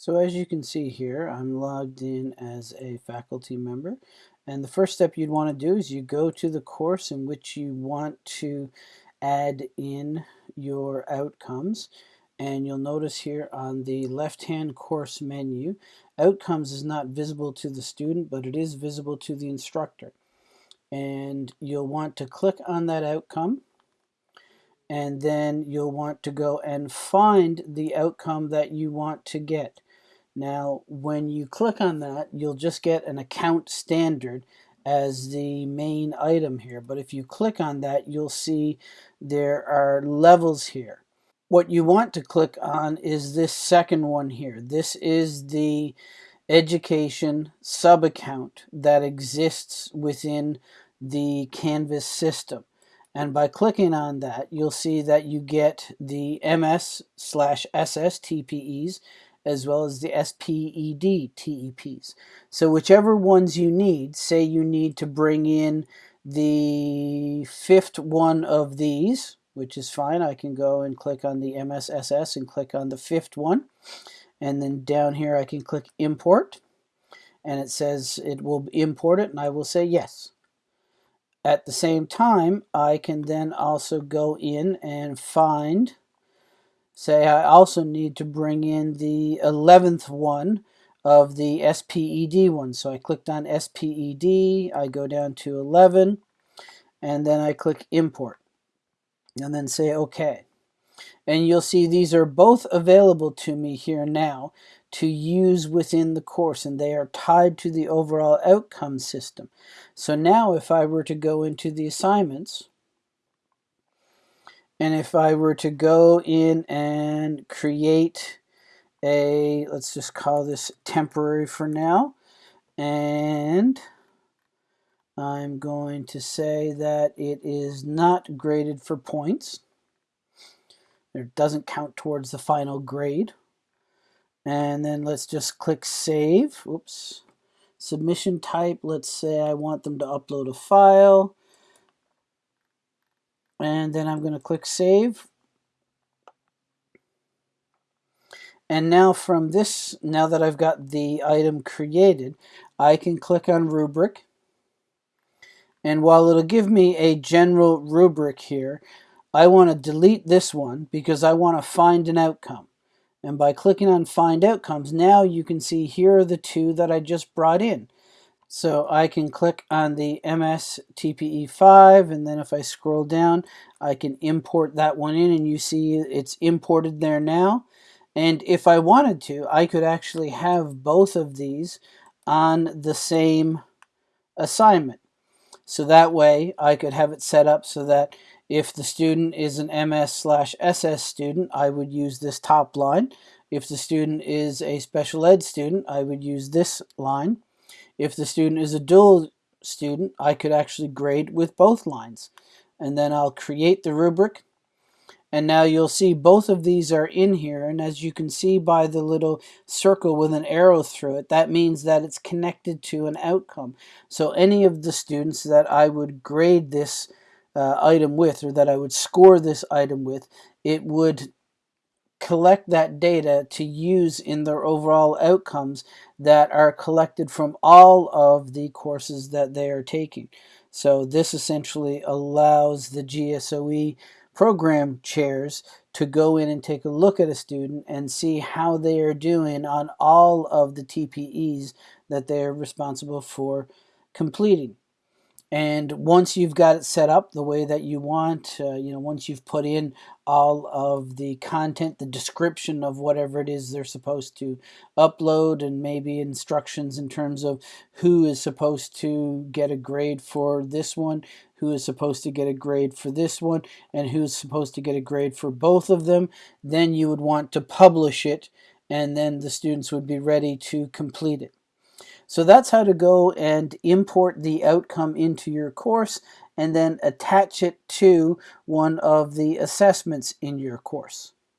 So as you can see here, I'm logged in as a faculty member. And the first step you'd want to do is you go to the course in which you want to add in your outcomes. And you'll notice here on the left-hand course menu, outcomes is not visible to the student, but it is visible to the instructor. And you'll want to click on that outcome and then you'll want to go and find the outcome that you want to get. Now, when you click on that, you'll just get an account standard as the main item here. But if you click on that, you'll see there are levels here. What you want to click on is this second one here. This is the education sub-account that exists within the Canvas system. And by clicking on that, you'll see that you get the MS slash SS TPEs as well as the SPED TEPs. So whichever ones you need, say you need to bring in the fifth one of these, which is fine. I can go and click on the MSSS and click on the fifth one. And then down here I can click import and it says it will import it and I will say yes. At the same time, I can then also go in and find say I also need to bring in the 11th one of the SPED one. So I clicked on SPED, I go down to 11, and then I click import, and then say OK. And you'll see these are both available to me here now to use within the course, and they are tied to the overall outcome system. So now if I were to go into the assignments, and if I were to go in and create a, let's just call this temporary for now, and I'm going to say that it is not graded for points. It doesn't count towards the final grade. And then let's just click save. Oops. Submission type, let's say I want them to upload a file and then I'm going to click save. And now from this now that I've got the item created I can click on rubric. And while it'll give me a general rubric here I want to delete this one because I want to find an outcome. And by clicking on find outcomes now you can see here are the two that I just brought in so I can click on the MS TPE5 and then if I scroll down I can import that one in and you see it's imported there now. And if I wanted to I could actually have both of these on the same assignment. So that way I could have it set up so that if the student is an MS slash SS student I would use this top line. If the student is a special ed student I would use this line. If the student is a dual student, I could actually grade with both lines. And then I'll create the rubric. And now you'll see both of these are in here. And as you can see by the little circle with an arrow through it, that means that it's connected to an outcome. So any of the students that I would grade this uh, item with, or that I would score this item with, it would collect that data to use in their overall outcomes that are collected from all of the courses that they are taking. So this essentially allows the GSOE program chairs to go in and take a look at a student and see how they are doing on all of the TPEs that they are responsible for completing. And once you've got it set up the way that you want, uh, you know, once you've put in all of the content, the description of whatever it is they're supposed to upload, and maybe instructions in terms of who is supposed to get a grade for this one, who is supposed to get a grade for this one, and who's supposed to get a grade for both of them, then you would want to publish it, and then the students would be ready to complete it. So that's how to go and import the outcome into your course and then attach it to one of the assessments in your course.